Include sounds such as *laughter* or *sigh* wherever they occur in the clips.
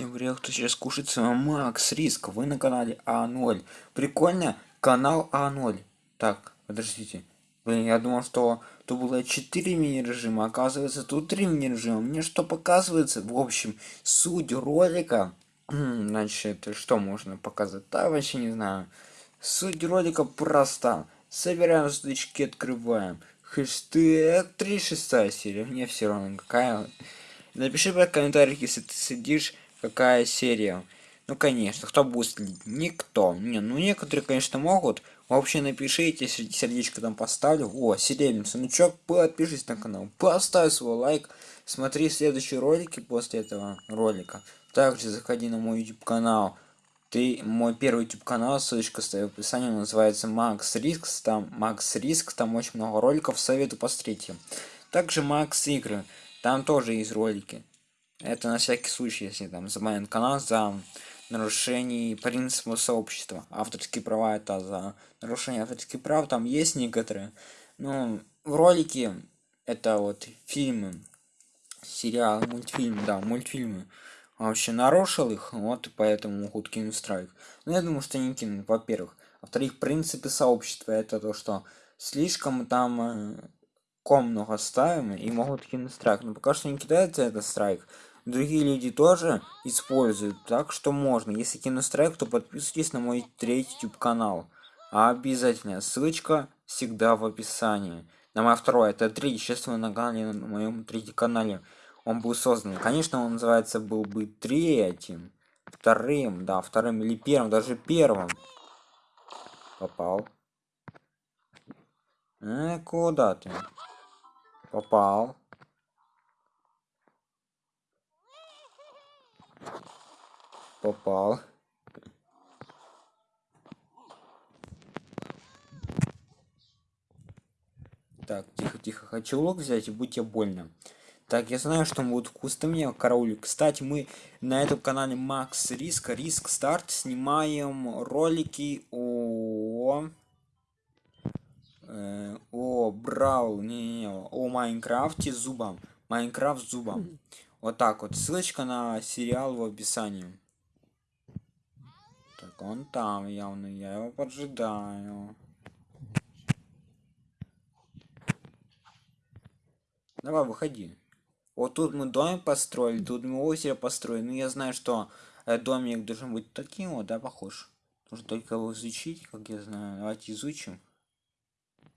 Всем привет, кто сейчас кушает с вами Макс Риск, вы на канале А0. Прикольно, канал А0. Так, подождите. Блин, я думал, что тут было 4 мини-режима, оказывается тут 3 мини-режима. Мне что показывается? В общем, суть ролика... Значит, что можно показать? Да, вообще не знаю. Суть ролика проста. Собираем сундучки, открываем. Хэштег 36 серия. Мне все равно какая. Напиши в комментариях, если ты сидишь какая серия. Ну, конечно, кто будет следить? Никто. Не, ну, некоторые, конечно, могут. Вообще, напишите, сердечко там поставлю. О, серебряный сундучок, подпишись на канал. Поставь свой лайк. Смотри следующие ролики после этого ролика. Также заходи на мой YouTube канал. Ты мой первый YouTube канал, ссылочка стоит в описании, называется Макс Риск, там Макс Риск, там очень много роликов, советую посмотрите. Также Макс Игры, там тоже есть ролики. Это на всякий случай, если там забанен канал за нарушение принципа сообщества. Авторские права это за нарушение авторских прав, там есть некоторые. Ну, в ролике это вот фильмы, сериалы, мультфильмы, да, мультфильмы. Вообще нарушил их, вот поэтому могут кинуть страйк. Но я думаю, что не кинут, во-первых. Во-вторых, принципы сообщества это то, что слишком там э, ком много ставим и могут кинуть страйк. Но пока что не кидается этот страйк другие люди тоже используют так что можно. Если кину страйк то подписывайтесь на мой третий youtube канал а обязательно ссылочка всегда в описании. На мой второй это третий вы на канале на моем третьем канале. Он был создан. Конечно он называется был бы третьим вторым да вторым или первым даже первым попал. Э, куда ты? Попал попал. Так тихо тихо хочу лук взять и будьте больно так я знаю что он будет вкусным мне караулик кстати мы на этом канале макс риск риск старт снимаем ролики о э, о брау не, не, о майнкрафте зубом майнкрафт зубом вот так вот. Ссылочка на сериал в описании он там явно я его поджидаю давай выходи вот тут мы домик построили тут мы озеро построили ну я знаю что домик должен быть таким вот да похож. Нужно только его изучить как я знаю. Давайте изучим.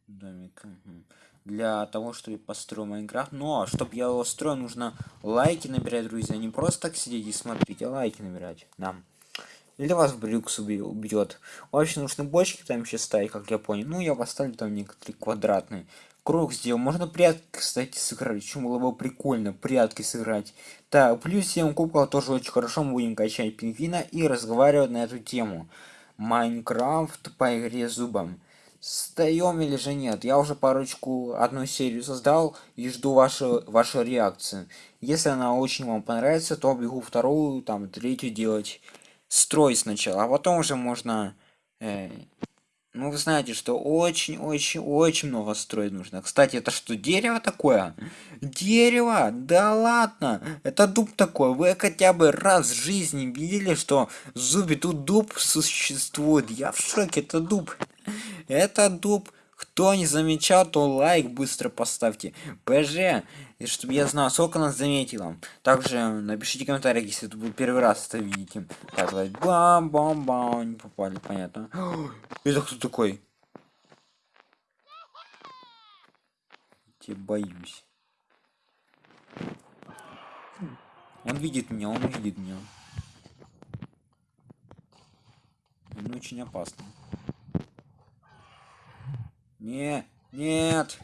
Домик угу для того чтобы построить майнкрафт. Но чтобы я его строил нужно лайки набирать друзья. Не просто так сидеть и смотреть а лайки набирать. Нам или вас брюкс убьет. Вообще нужны бочки там еще ставить как я понял. Ну я поставлю там некоторые квадратные круг сделал можно прятки кстати сыграть. Чем было бы прикольно прятки сыграть. Так плюс 7 кубков тоже очень хорошо. Мы будем качать пингвина и разговаривать на эту тему. Майнкрафт по игре зубом. Встаем или же нет? Я уже парочку, одну серию создал и жду вашу, вашу реакцию. Если она очень вам понравится, то бегу вторую, там, третью делать. Строй сначала, а потом уже можно... Э, ну, вы знаете, что очень-очень-очень много строить нужно. Кстати, это что, дерево такое? Дерево? Да ладно! Это дуб такой. Вы хотя бы раз в жизни видели, что в тут дуб существует? Я в шоке, это дуб это дуб кто не замечал то лайк быстро поставьте. Пж чтобы я знал сколько нас заметило. Также напишите комментарий если это был первый раз это видите. Так давай. Бам бам бам не попали понятно. *gasps* Это кто такой? Я боюсь. Он видит меня он видит меня. Он очень опасно не, нет.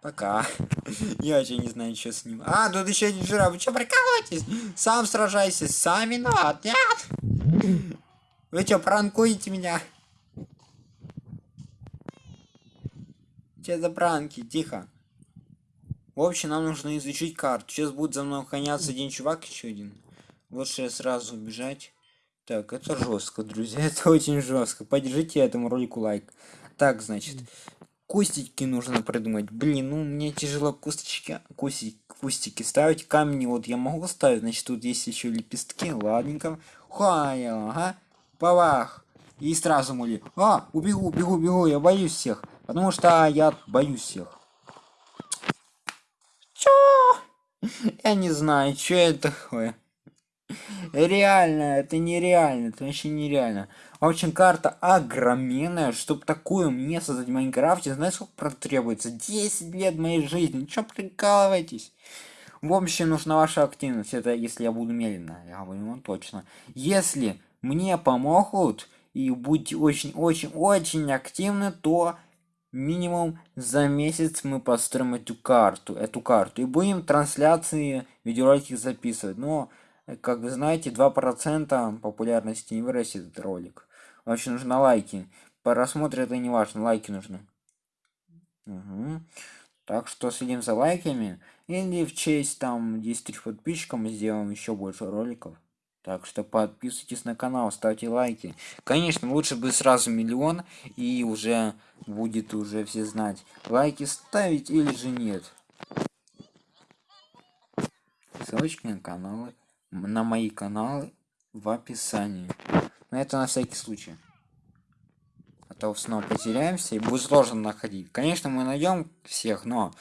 Пока. *laughs* Я вообще не знаю, что с ним. А, тут еще один жираф. Вы что, прикалываетесь? Сам сражайся. Сам виноват. Нет. Вы что, пранкуете меня? Че за пранки? Тихо. В общем, нам нужно изучить карту. Сейчас будет за мной гоняться один чувак, еще один лучше сразу убежать так это жестко друзья *laughs* это очень жестко поддержите этому ролику лайк так значит кустики нужно придумать. Блин, ну мне тяжело кусточки, кустики, кустики ставить. Камни вот я могу ставить, значит тут есть еще лепестки. Ладненько. Хуая, ага. Павах. И сразу мули. А, убегу, убегу, убегу, я боюсь всех. Потому что я боюсь всех. Чё? *laughs* Я не знаю, что это такое. Реально, это нереально, это вообще нереально. В общем, карта огроменная, чтобы такую мне создать в Майнкрафте, знаешь, сколько потребуется? 10 лет моей жизни, чё прикалываетесь? В общем, нужна ваша активность, это если я буду медленно, я говорю вам точно. Если мне помогут и будете очень-очень-очень активны, то минимум за месяц мы построим эту карту, эту карту и будем трансляции видеоролики записывать. Но как вы знаете, 2% популярности не вырастет этот ролик. Вообще нужно лайки. По рассмотру это не важно, лайки нужны. Угу. Так что следим за лайками. Или в честь там 10 тысяч подписчиков мы сделаем еще больше роликов. Так что подписывайтесь на канал, ставьте лайки. Конечно, лучше бы сразу миллион, и уже будет уже все знать, лайки ставить или же нет. Ссылочки на каналы на мои каналы в описании. Но это на всякий случай. А то снова потеряемся и будет сложно находить. Конечно, мы найдем всех, но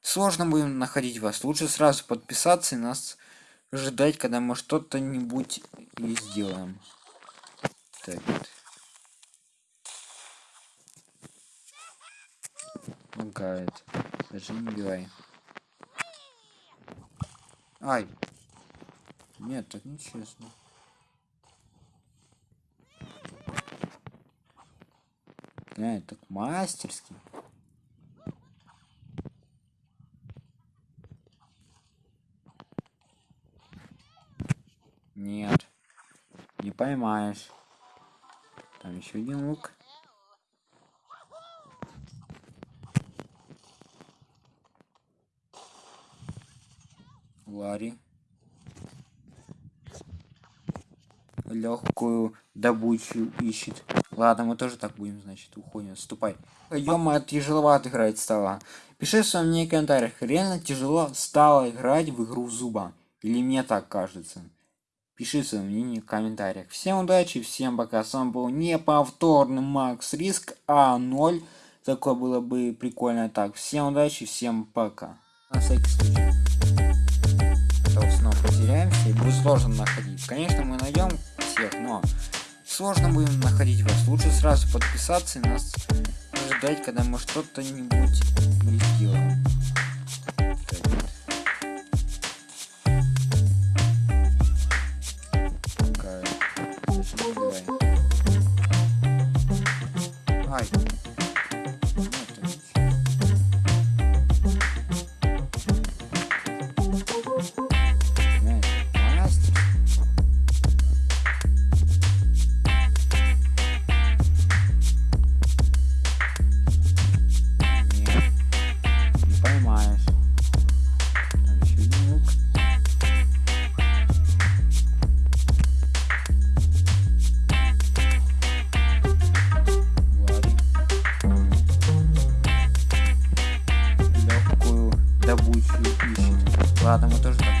сложно будем находить вас. Лучше сразу подписаться и нас ждать, когда мы что-то нибудь и сделаем. Так. Лагает. Даже не убивай. Ай, нет, так нечестно. Нет, так мастерски. Нет. Не поймаешь. Там еще один лук. Ларри. Легкую добычу ищет. Ладно, мы тоже так будем, значит, уходим. Ступай. Ё-моё, тяжеловато играть стало. Пиши в своем мне комментариях, реально тяжело стало играть в игру зуба. Или мне так кажется. Пиши свое мнение в комментариях. Всем удачи, всем пока. С вами был неповторный Макс Риск А0. Такое было бы прикольно. Так, всем удачи, всем пока. На всякий случай. А снова потеряемся и будет сложно находить. Находить вас. Лучше сразу подписаться и нас ждать, когда мы что-то нибудь не добычу